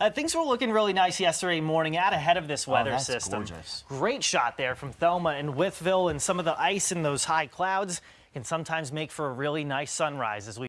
Uh, things were looking really nice yesterday morning out ahead of this oh, weather Oh, system. gorgeous. Great shot there from Thelma and Wytheville, and some of the ice in those high clouds can sometimes make for a really nice sunrise as we